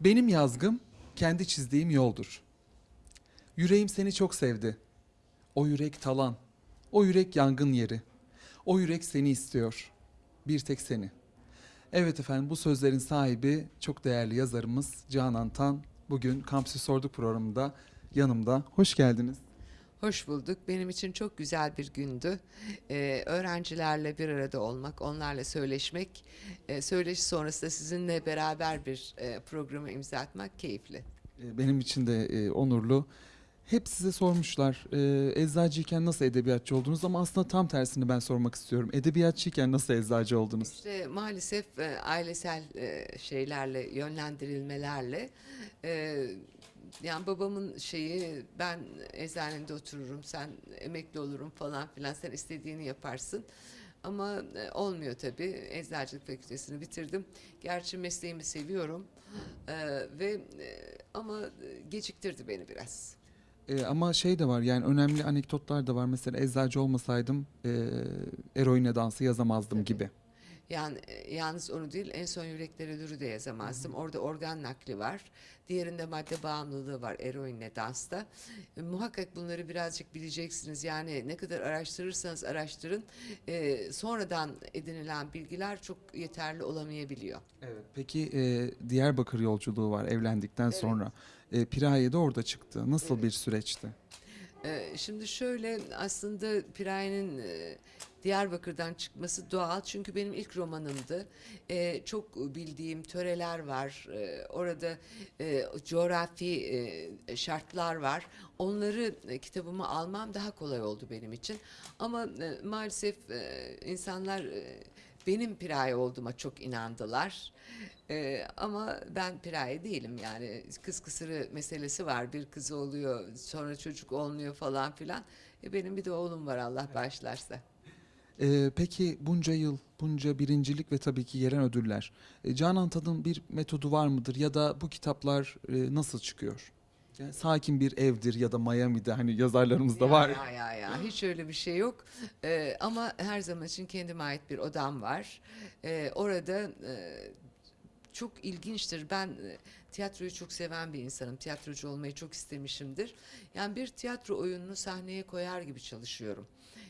Benim yazgım kendi çizdiğim yoldur. Yüreğim seni çok sevdi. O yürek talan. O yürek yangın yeri. O yürek seni istiyor. Bir tek seni. Evet efendim bu sözlerin sahibi çok değerli yazarımız Canan Tan. Bugün Kampüsü Sorduk programında yanımda. Hoş geldiniz. Hoş bulduk. Benim için çok güzel bir gündü. Ee, öğrencilerle bir arada olmak, onlarla söyleşmek, e, söyleşi sonrasında sizinle beraber bir e, programı imza atmak keyifli. Ee, Benim için de e, onurlu. Hep size sormuşlar e, eczacıyken nasıl edebiyatçı oldunuz ama aslında tam tersini ben sormak istiyorum. Edebiyatçıyken nasıl eczacı oldunuz? İşte maalesef e, ailesel e, şeylerle, yönlendirilmelerle e, yani babamın şeyi ben eczanede otururum, sen emekli olurum falan filan, sen istediğini yaparsın. Ama e, olmuyor tabii. Eczacılık fakültesini bitirdim. Gerçi mesleğimi seviyorum. E, ve e, ama e, geciktirdi beni biraz. E, ama şey de var yani önemli anekdotlar da var. Mesela eczacı olmasaydım e, eroine dansı yazamazdım Tabii. gibi. Yani e, yalnız onu değil en son yüreklere dürü de yazamazdım. Orada organ nakli var. Diğerinde madde bağımlılığı var eroinle dansta. E, muhakkak bunları birazcık bileceksiniz. Yani ne kadar araştırırsanız araştırın e, sonradan edinilen bilgiler çok yeterli olamayabiliyor. Evet. Peki e, Diyarbakır yolculuğu var evlendikten Evet. sonra. E, Piraye de orada çıktı. Nasıl Evet. bir süreçti? Ee, Şimdi şöyle aslında Piraye'nin e, Diyarbakır'dan çıkması doğal çünkü benim ilk romanımdı. Ee, Çok bildiğim töreler var. Ee, Orada e, coğrafi e, şartlar var. Onları e, kitabıma almam daha kolay oldu benim için. Ama maalesef insanlar benim Piraye olduğuma çok inandılar. Ee, ama ben piraye değilim yani kız kısırı meselesi var bir kız oluyor sonra çocuk olmuyor falan filan. E, benim bir de oğlum var Allah bağışlarsa. E, peki bunca yıl, bunca birincilik ve tabii ki gelen ödüller. E, Canan Tad'ın bir metodu var mıdır ya da bu kitaplar e, nasıl çıkıyor? Yani sakin bir evdir ya da Miami'de hani yazarlarımızda Ya, var. Ya ya ya hiç öyle bir şey yok. Ee, ama her zaman için kendime ait bir odam var. Ee, orada e, çok ilginçtir. Ben e, tiyatroyu çok seven bir insanım. Tiyatrocu olmayı çok istemişimdir. Yani bir tiyatro oyununu sahneye koyar gibi çalışıyorum.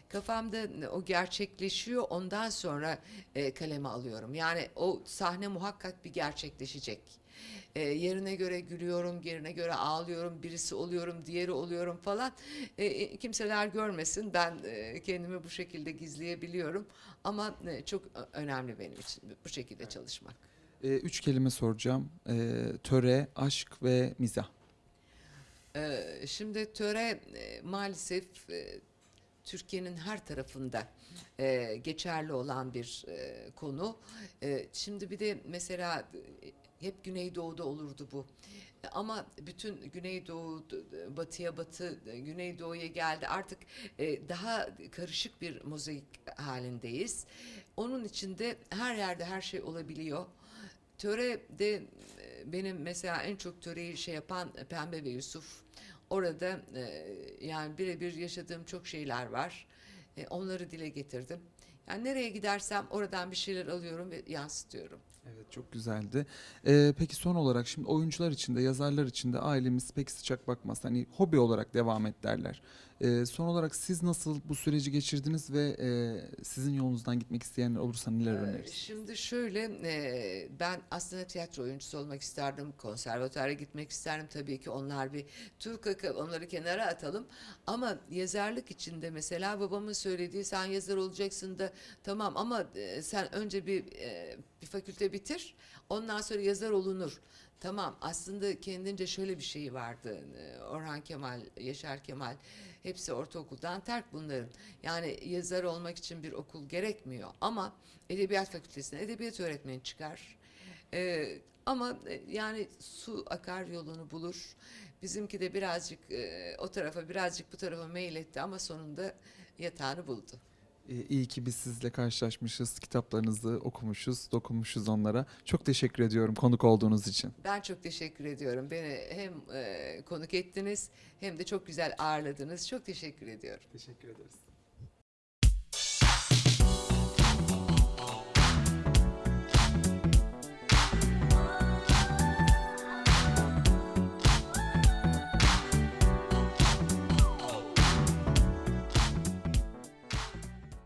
Kafamda o gerçekleşiyor. Ondan sonra e, kaleme alıyorum. Yani o sahne muhakkak bir gerçekleşecek. E, yerine göre gülüyorum, yerine göre ağlıyorum, birisi oluyorum, diğeri oluyorum falan. E, e, kimseler görmesin, ben e, kendimi bu şekilde gizleyebiliyorum. Ama e, çok ö- önemli benim için bu şekilde çalışmak. E, üç kelime soracağım. E, töre, aşk ve mizah. E, şimdi töre e, maalesef e, Türkiye'nin her tarafında e, geçerli olan bir e, konu. E, şimdi bir de mesela e, hep Güneydoğu'da olurdu bu. Ama bütün Güneydoğu, batıya batı, Güneydoğu'ya geldi. Artık e, daha karışık bir mozaik halindeyiz. Onun içinde her yerde her şey olabiliyor. Töre de e, benim mesela en çok töreyi şey yapan Pembe ve Yusuf. Orada e, yani birebir yaşadığım çok şeyler var. Onları dile getirdim. Yani nereye gidersem oradan bir şeyler alıyorum ve yansıtıyorum. Evet çok güzeldi. E, peki son olarak şimdi oyuncular için de yazarlar için de ailemiz pek sıcak bakmaz. Hani hobi olarak devam et derler. E, son olarak siz nasıl bu süreci geçirdiniz ve e, sizin yolunuzdan gitmek isteyenler olursa neler Ee, önerirsiniz? Şimdi şöyle e, ben aslında tiyatro oyuncusu olmak isterdim. Konservatuara gitmek isterdim tabii ki. Onlar bir Türk onları kenara atalım. Ama yazarlık içinde mesela babamın söylediği sen yazar olacaksın da tamam ama e, sen önce bir e, bir fakülte bitir. Ondan sonra yazar olunur. Tamam aslında kendince şöyle bir şey vardı. e, Orhan Kemal, Yaşar Kemal hepsi ortaokuldan terk bunların. Yani yazar olmak için bir okul gerekmiyor ama edebiyat fakültesine edebiyat öğretmeni çıkar. Ee, ama yani su akar yolunu bulur. Bizimki de birazcık e, o tarafa birazcık bu tarafa meyletti ama sonunda yatağını buldu. E, iyi ki biz sizle karşılaşmışız, kitaplarınızı okumuşuz, dokunmuşuz onlara. Çok teşekkür ediyorum konuk olduğunuz için. Ben çok teşekkür ediyorum. Beni hem e, konuk ettiniz hem de çok güzel ağırladınız. Çok teşekkür ediyorum. Teşekkür ederiz.